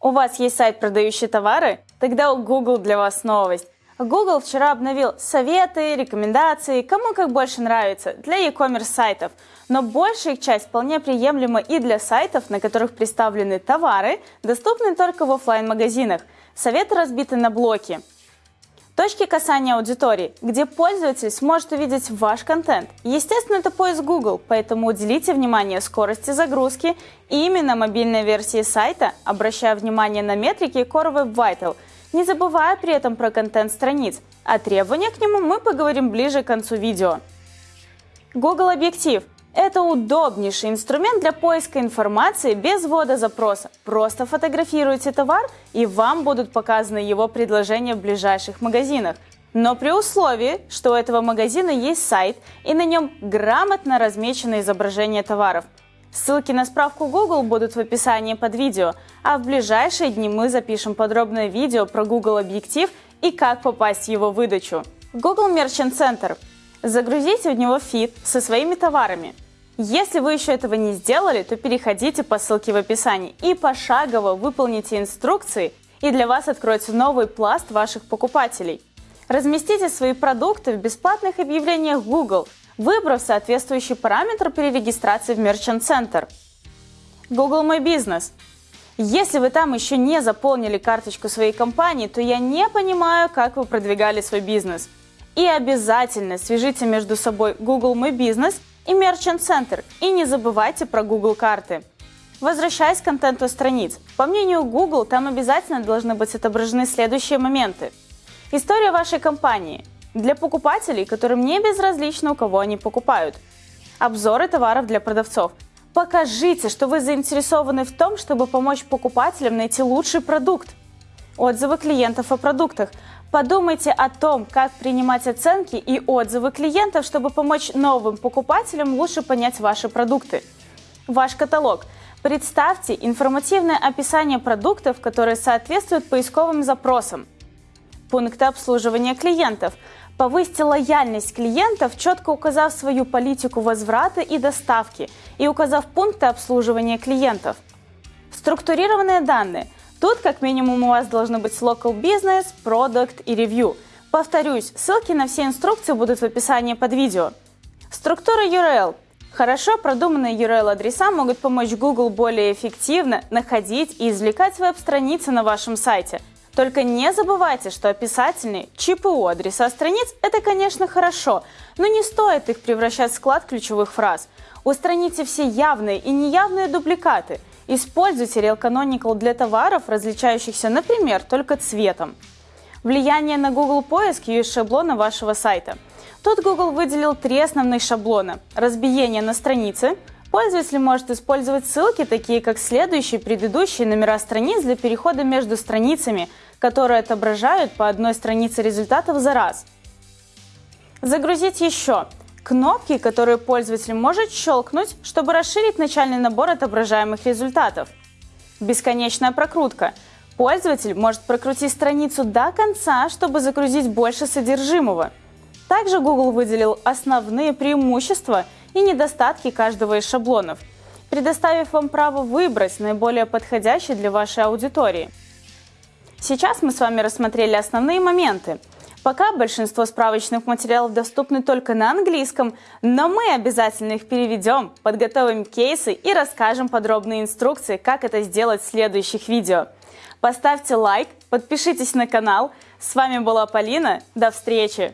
У вас есть сайт, продающий товары? Тогда у Google для вас новость. Google вчера обновил советы, рекомендации, кому как больше нравится, для e-commerce сайтов. Но большая их часть вполне приемлема и для сайтов, на которых представлены товары, доступные только в офлайн магазинах Советы разбиты на блоки. Точки касания аудитории, где пользователь сможет увидеть ваш контент. Естественно, это поиск Google, поэтому уделите внимание скорости загрузки и именно мобильной версии сайта, обращая внимание на метрики Core Web Vital, не забывая при этом про контент страниц. О требованиях к нему мы поговорим ближе к концу видео. Google Объектив – это удобнейший инструмент для поиска информации без ввода запроса. Просто фотографируйте товар, и вам будут показаны его предложения в ближайших магазинах. Но при условии, что у этого магазина есть сайт и на нем грамотно размечено изображение товаров. Ссылки на справку Google будут в описании под видео, а в ближайшие дни мы запишем подробное видео про Google Объектив и как попасть в его выдачу. Google Merchant Center. Загрузите в него фид со своими товарами – если вы еще этого не сделали, то переходите по ссылке в описании и пошагово выполните инструкции, и для вас откроется новый пласт ваших покупателей. Разместите свои продукты в бесплатных объявлениях Google, выбрав соответствующий параметр при регистрации в Merchant Center. Google My Business. Если вы там еще не заполнили карточку своей компании, то я не понимаю, как вы продвигали свой бизнес. И обязательно свяжите между собой Google My Business и Merchant Center. И не забывайте про Google карты. Возвращаясь к контенту страниц, по мнению Google, там обязательно должны быть отображены следующие моменты. История вашей компании. Для покупателей, которым не безразлично, у кого они покупают. Обзоры товаров для продавцов. Покажите, что вы заинтересованы в том, чтобы помочь покупателям найти лучший продукт. Отзывы клиентов о продуктах. Подумайте о том, как принимать оценки и отзывы клиентов, чтобы помочь новым покупателям лучше понять ваши продукты. Ваш каталог. Представьте информативное описание продуктов, которые соответствуют поисковым запросам. Пункты обслуживания клиентов. Повысьте лояльность клиентов, четко указав свою политику возврата и доставки и указав пункты обслуживания клиентов. Структурированные данные – Тут как минимум у вас должны быть local business, product и review. Повторюсь, ссылки на все инструкции будут в описании под видео. Структура URL. Хорошо продуманные URL-адреса могут помочь Google более эффективно находить и извлекать веб-страницы на вашем сайте. Только не забывайте, что описательные ЧПУ адреса страниц – это, конечно, хорошо, но не стоит их превращать в склад ключевых фраз. Устраните все явные и неявные дубликаты – Используйте Real Canonical для товаров, различающихся, например, только цветом. Влияние на Google поиск и шаблона вашего сайта. Тут Google выделил три основных шаблона. Разбиение на странице. Пользователь может использовать ссылки, такие как следующие, предыдущие номера страниц для перехода между страницами, которые отображают по одной странице результатов за раз. Загрузить еще кнопки, которые пользователь может щелкнуть, чтобы расширить начальный набор отображаемых результатов. Бесконечная прокрутка. Пользователь может прокрутить страницу до конца, чтобы загрузить больше содержимого. Также Google выделил основные преимущества и недостатки каждого из шаблонов, предоставив вам право выбрать наиболее подходящий для вашей аудитории. Сейчас мы с вами рассмотрели основные моменты – Пока большинство справочных материалов доступны только на английском, но мы обязательно их переведем, подготовим кейсы и расскажем подробные инструкции, как это сделать в следующих видео. Поставьте лайк, подпишитесь на канал. С вами была Полина. До встречи!